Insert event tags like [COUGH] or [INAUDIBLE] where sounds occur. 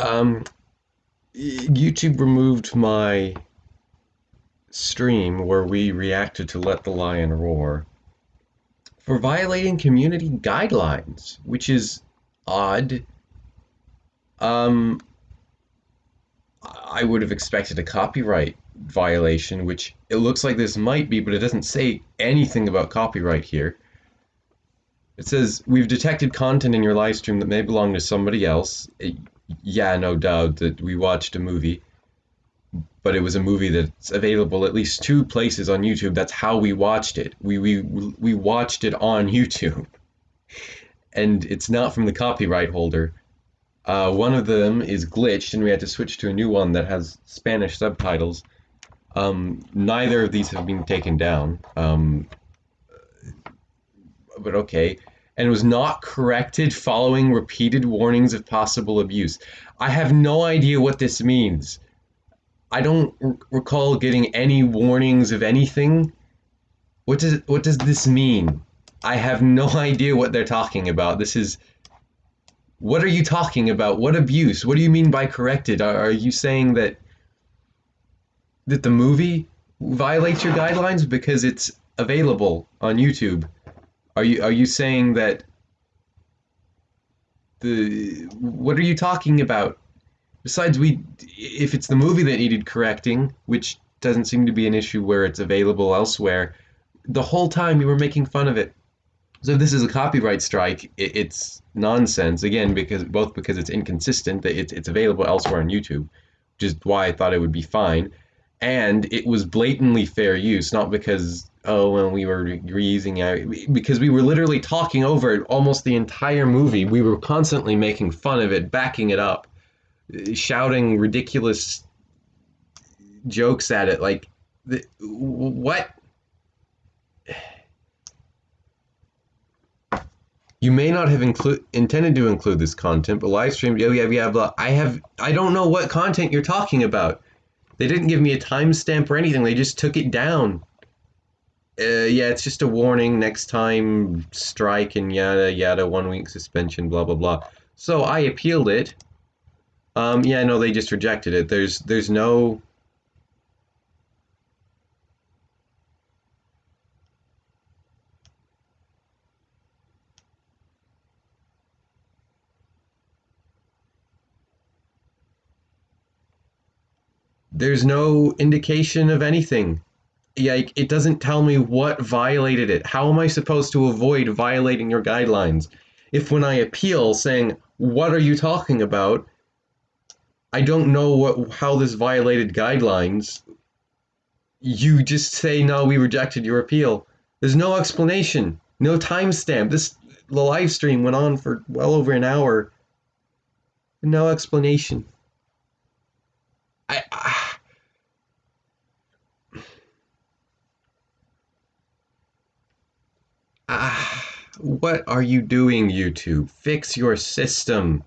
Um, YouTube removed my stream where we reacted to Let the Lion Roar for violating community guidelines, which is odd. Um, I would have expected a copyright violation, which it looks like this might be, but it doesn't say anything about copyright here. It says, We've detected content in your live stream that may belong to somebody else. It, yeah, no doubt that we watched a movie, but it was a movie that's available at least two places on YouTube. That's how we watched it. We we we watched it on [LAUGHS] YouTube, and it's not from the copyright holder. Uh, one of them is glitched, and we had to switch to a new one that has Spanish subtitles. Um, neither of these have been taken down. Um, but okay and was not corrected following repeated warnings of possible abuse. I have no idea what this means. I don't r- recall getting any warnings of anything. What does what does this mean? I have no [LAUGHS] idea what they're talking about. This is what are you talking about? What abuse? What do you mean by corrected? Are, are you saying that that the movie violates your guidelines because it's available on YouTube? Are you are you saying that the what are you talking about? Besides, we if it's the movie that needed correcting, which doesn't seem to be an issue where it's available elsewhere, the whole time you were making fun of it. So this is a copyright strike, it, it's nonsense again because both because it's inconsistent that it's it's available elsewhere on YouTube, which is why I thought it would be fine, and it was blatantly fair use, not because oh well we were reusing it because we were literally talking over it almost the entire movie. We were constantly making fun of it backing it up shouting ridiculous jokes at it like the, what? You may not have include intended to include this content but live stream oh, Yeah, yeah yeah blah. I have i don't know what content you're talking about they didn't give me a timestamp or anything they just took it down uh, yeah, it's just a warning. Next time, strike and yada yada. One week suspension. Blah blah blah. So I appealed it. Um, yeah, no, they just rejected it. There's there's no. There's no indication of anything yeah, it doesn't tell me what violated it. How am I supposed to avoid violating your guidelines? If when I appeal saying, "What are you talking about?" I don't know what how this violated guidelines. You just say, "No, we rejected your appeal." There's no explanation, no timestamp. This the live stream went on for well over an hour. No explanation. I, I Ah, what are you doing, YouTube? Fix your system.